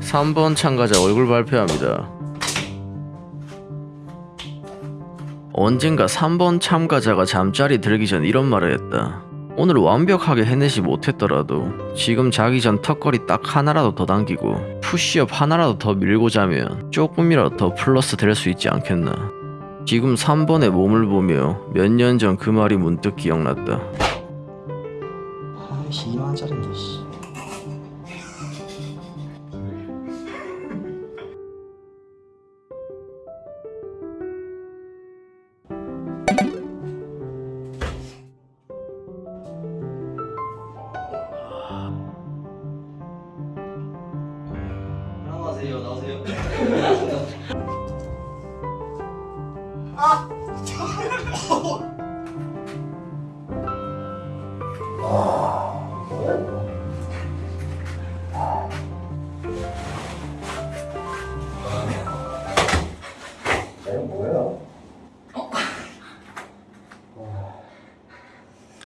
3번 참가자 얼굴 발표합니다. 언젠가 3번 참가자가 잠자리 들기 전 이런 말을 했다. 오늘 완벽하게 해내지 못했더라도 지금 자기 전 턱걸이 딱 하나라도 더 당기고 푸시업 하나라도 더 밀고 자면 조금이라도 더 플러스 될 수 있지 않겠나. 지금 3번의 몸을 보며 몇 년 전 그 말이 문득 기억났다. 아이씨 2만원짜린데 씨 나와세요 나오세요. 이거